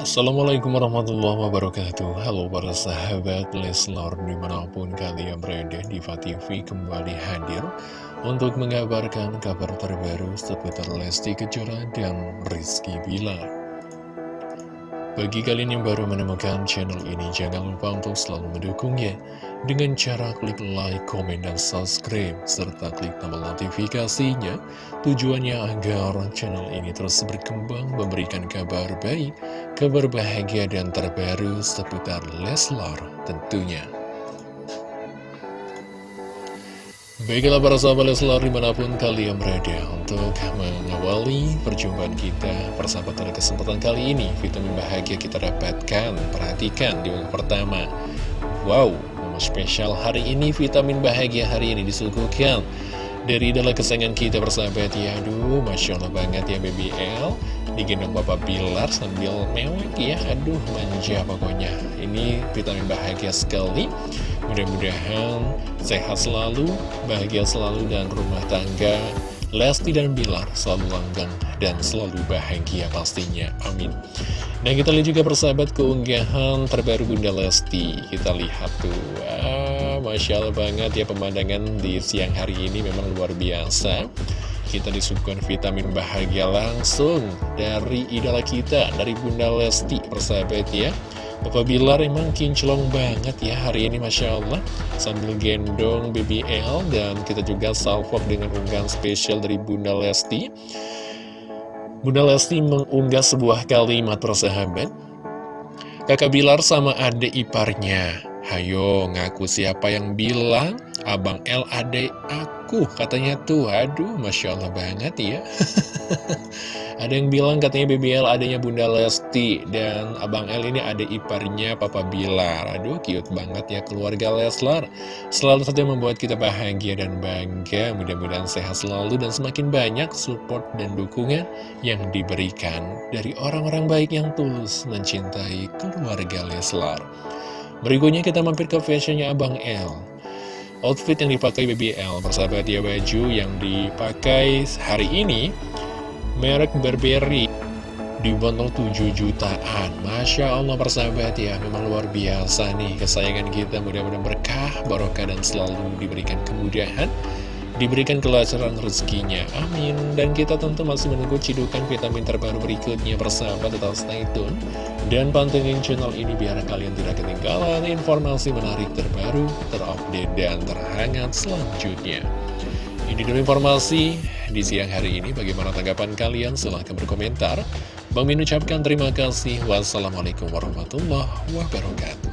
Assalamualaikum warahmatullahi wabarakatuh Halo para sahabat Leslar di mana pun kalian berada Diva TV kembali hadir Untuk mengabarkan kabar terbaru seputar Lesti Kejora dan Rizky Bilar bagi kalian yang baru menemukan channel ini, jangan lupa untuk selalu mendukungnya dengan cara klik like, komen, dan subscribe, serta klik tombol notifikasinya. Tujuannya agar channel ini terus berkembang, memberikan kabar baik, kabar bahagia, dan terbaru seputar Leslar tentunya. Baiklah para sahabat Leslar di mana pun kalian berada untuk mengawali perjumpaan kita persahabatan kesempatan kali ini vitamin bahagia kita dapatkan perhatikan di minggu pertama. Wow momen spesial hari ini vitamin bahagia hari ini disuguhkan. Dari dalam kesayangan kita bersahabat ya aduh Masya Allah banget ya BBL digendong Bapak Bilar sambil mewek ya. Aduh manja pokoknya. Ini vitamin bahagia sekali. Mudah-mudahan sehat selalu bahagia selalu dan rumah tangga Lesti dan Bilar selalu langgang dan selalu bahagia pastinya. Amin. Nah kita lihat juga persahabat keunggahan terbaru Bunda Lesti. Kita lihat tuh. Masya Allah banget ya pemandangan di siang hari ini. Memang luar biasa Kita disuguhkan vitamin bahagia langsung dari idola kita, dari Bunda Lesti persahabat ya. Bapak Bilar emang kinclong banget ya hari ini Masya Allah. Sambil gendong BBL dan kita juga salvok dengan unggahan spesial dari Bunda Lesti. Bunda Lesti mengunggah sebuah kalimat persahabat. Kakak Bilar sama adik iparnya Hayo ngaku siapa yang bilang Abang L adek aku Katanya tuh aduh Masya Allah banget ya. Ada yang bilang katanya BBL adanya Bunda Lesti Dan Abang L ini ada iparnya Papa Bilar. Aduh cute banget ya keluarga Leslar. Selalu saja membuat kita bahagia dan bangga. Mudah-mudahan sehat selalu dan semakin banyak support dan dukungan Yang diberikan dari orang-orang baik yang tulus mencintai keluarga Leslar. Berikutnya kita mampir ke fashionnya Abang L Outfit yang dipakai BBL Persahabat ya baju yang dipakai hari ini Merek Burberry Dibantu 7 jutaan. Masya Allah persahabat ya Memang luar biasa nih kesayangan kita. Mudah-mudahan berkah, barokah dan selalu diberikan kemudahan diberikan kelancaran rezekinya. Amin. Dan kita tentu masih menunggu cidukan vitamin terbaru berikutnya persahabat tetap stay tune. Dan pantengin channel ini biar kalian tidak ketinggalan informasi menarik terbaru, terupdate, dan terhangat selanjutnya. Ini dulu informasi di siang hari ini. Bagaimana tanggapan kalian? Silahkan berkomentar. Bang Min ucapkan terima kasih. Wassalamualaikum warahmatullahi wabarakatuh.